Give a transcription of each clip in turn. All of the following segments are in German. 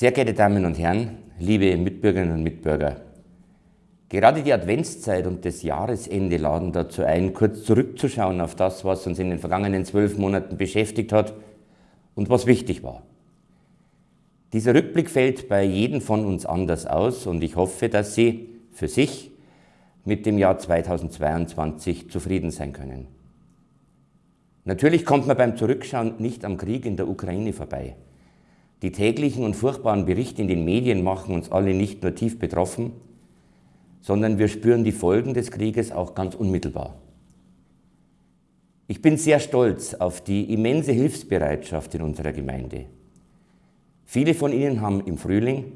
Sehr geehrte Damen und Herren, liebe Mitbürgerinnen und Mitbürger, gerade die Adventszeit und das Jahresende laden dazu ein, kurz zurückzuschauen auf das, was uns in den vergangenen zwölf Monaten beschäftigt hat und was wichtig war. Dieser Rückblick fällt bei jedem von uns anders aus und ich hoffe, dass Sie für sich mit dem Jahr 2022 zufrieden sein können. Natürlich kommt man beim Zurückschauen nicht am Krieg in der Ukraine vorbei. Die täglichen und furchtbaren Berichte in den Medien machen uns alle nicht nur tief betroffen, sondern wir spüren die Folgen des Krieges auch ganz unmittelbar. Ich bin sehr stolz auf die immense Hilfsbereitschaft in unserer Gemeinde. Viele von Ihnen haben im Frühling,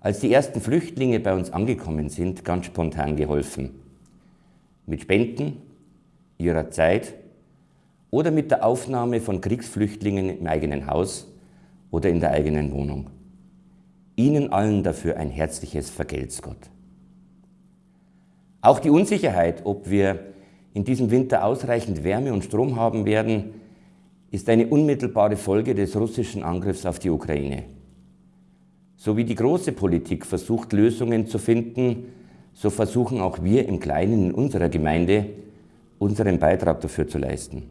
als die ersten Flüchtlinge bei uns angekommen sind, ganz spontan geholfen. Mit Spenden, ihrer Zeit oder mit der Aufnahme von Kriegsflüchtlingen im eigenen Haus oder in der eigenen Wohnung. Ihnen allen dafür ein herzliches Vergelt's Gott. Auch die Unsicherheit, ob wir in diesem Winter ausreichend Wärme und Strom haben werden, ist eine unmittelbare Folge des russischen Angriffs auf die Ukraine. So wie die große Politik versucht, Lösungen zu finden, so versuchen auch wir im Kleinen in unserer Gemeinde, unseren Beitrag dafür zu leisten.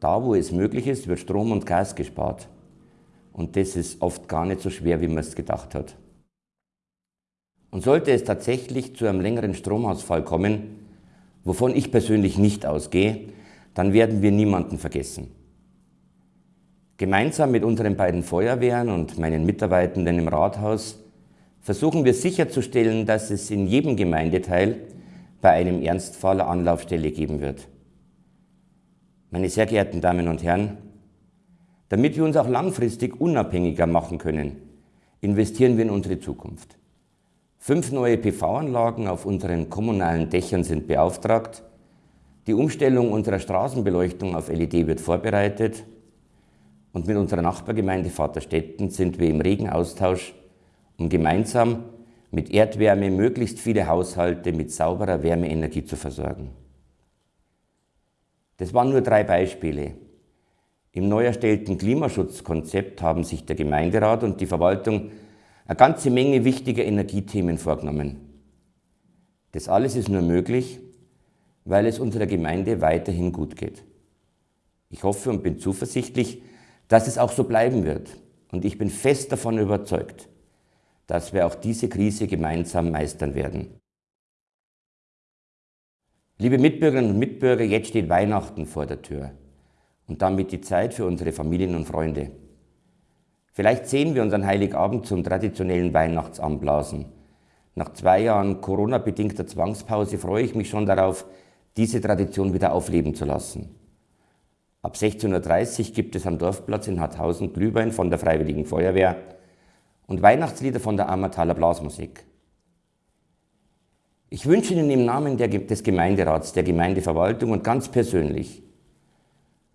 Da, wo es möglich ist, wird Strom und Gas gespart. Und das ist oft gar nicht so schwer, wie man es gedacht hat. Und sollte es tatsächlich zu einem längeren Stromausfall kommen, wovon ich persönlich nicht ausgehe, dann werden wir niemanden vergessen. Gemeinsam mit unseren beiden Feuerwehren und meinen Mitarbeitenden im Rathaus versuchen wir sicherzustellen, dass es in jedem Gemeindeteil bei einem Ernstfall Anlaufstelle geben wird. Meine sehr geehrten Damen und Herren, damit wir uns auch langfristig unabhängiger machen können, investieren wir in unsere Zukunft. Fünf neue PV-Anlagen auf unseren kommunalen Dächern sind beauftragt, die Umstellung unserer Straßenbeleuchtung auf LED wird vorbereitet und mit unserer Nachbargemeinde Vaterstetten sind wir im regen Austausch, um gemeinsam mit Erdwärme möglichst viele Haushalte mit sauberer Wärmeenergie zu versorgen. Das waren nur drei Beispiele. Im neu erstellten Klimaschutzkonzept haben sich der Gemeinderat und die Verwaltung eine ganze Menge wichtiger Energiethemen vorgenommen. Das alles ist nur möglich, weil es unserer Gemeinde weiterhin gut geht. Ich hoffe und bin zuversichtlich, dass es auch so bleiben wird. Und ich bin fest davon überzeugt, dass wir auch diese Krise gemeinsam meistern werden. Liebe Mitbürgerinnen und Mitbürger, jetzt steht Weihnachten vor der Tür und damit die Zeit für unsere Familien und Freunde. Vielleicht sehen wir uns an Heiligabend zum traditionellen Weihnachtsanblasen. Nach zwei Jahren Corona-bedingter Zwangspause freue ich mich schon darauf, diese Tradition wieder aufleben zu lassen. Ab 16.30 Uhr gibt es am Dorfplatz in Harthausen Glühwein von der Freiwilligen Feuerwehr und Weihnachtslieder von der Ammertaler Blasmusik. Ich wünsche Ihnen im Namen des Gemeinderats, der Gemeindeverwaltung und ganz persönlich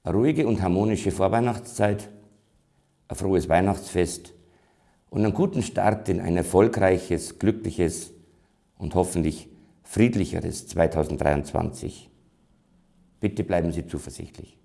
eine ruhige und harmonische Vorweihnachtszeit, ein frohes Weihnachtsfest und einen guten Start in ein erfolgreiches, glückliches und hoffentlich friedlicheres 2023. Bitte bleiben Sie zuversichtlich.